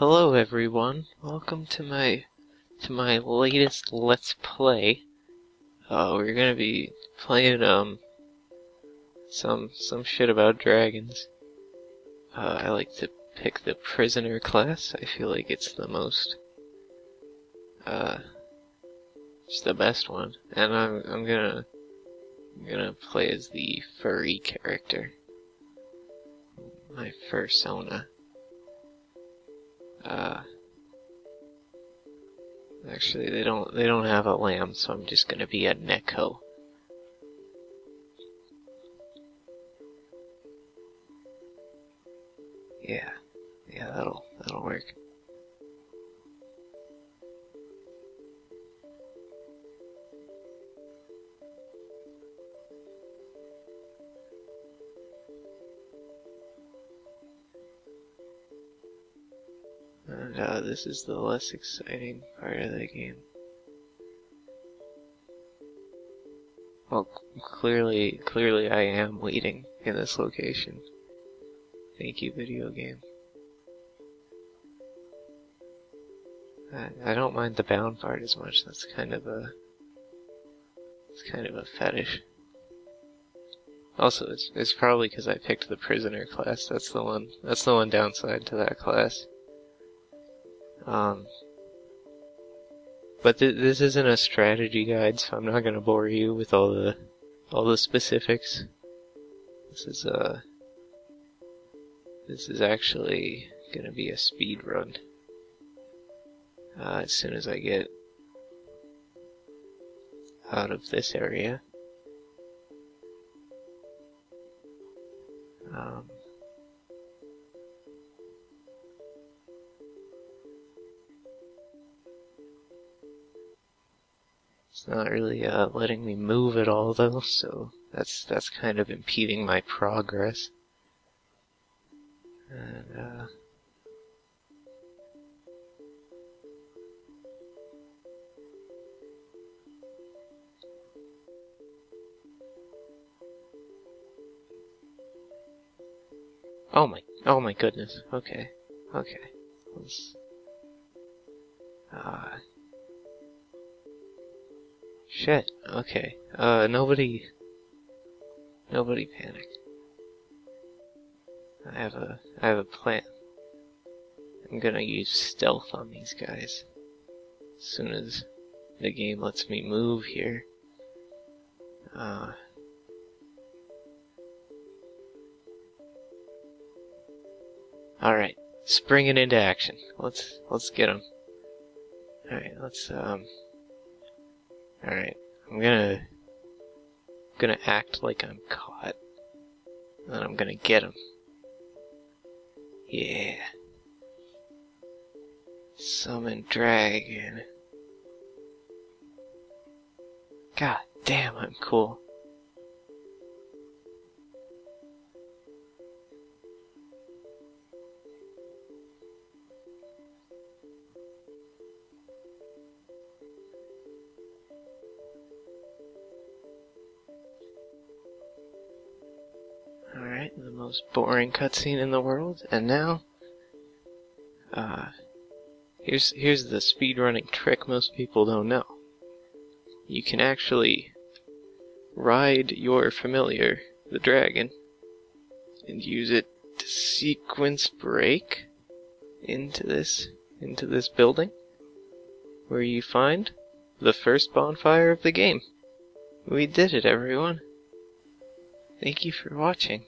Hello everyone. Welcome to my to my latest let's play. Uh we're to be playing um some some shit about dragons. Uh I like to pick the prisoner class. I feel like it's the most uh it's the best one. And I'm I'm to I'm to play as the furry character. My fursona. Uh, actually, they don't they don't have a lamb, so I'm just gonna be a Neko. Yeah, yeah, that'll that'll work. And uh, this is the less exciting part of the game. Well, clearly, clearly I am waiting in this location. Thank you, video game. I, I don't mind the bound part as much. That's kind of a, it's kind of a fetish. Also, it's, it's probably because I picked the prisoner class. That's the one. That's the one downside to that class. Um, but th this isn't a strategy guide, so I'm not gonna bore you with all the all the specifics. This is uh this is actually gonna be a speed run. Uh, as soon as I get out of this area. It's not really uh, letting me move at all though, so that's that's kind of impeding my progress. And uh, Oh my, oh my goodness. Okay, okay. Let's, uh, Shit. Okay. Uh, nobody. Nobody panic. I have a. I have a plan. I'm gonna use stealth on these guys. As soon as the game lets me move here. Uh. Alright. Springing into action. Let's, let's get them. Alright, let's, um. Alright, I'm gonna gonna act like I'm caught. And I'm gonna get him. Yeah. Summon dragon. God damn, I'm cool. The most boring cutscene in the world, and now, uh, here's, here's the speedrunning trick most people don't know. You can actually ride your familiar, the dragon, and use it to sequence break into this, into this building, where you find the first bonfire of the game. We did it, everyone. Thank you for watching.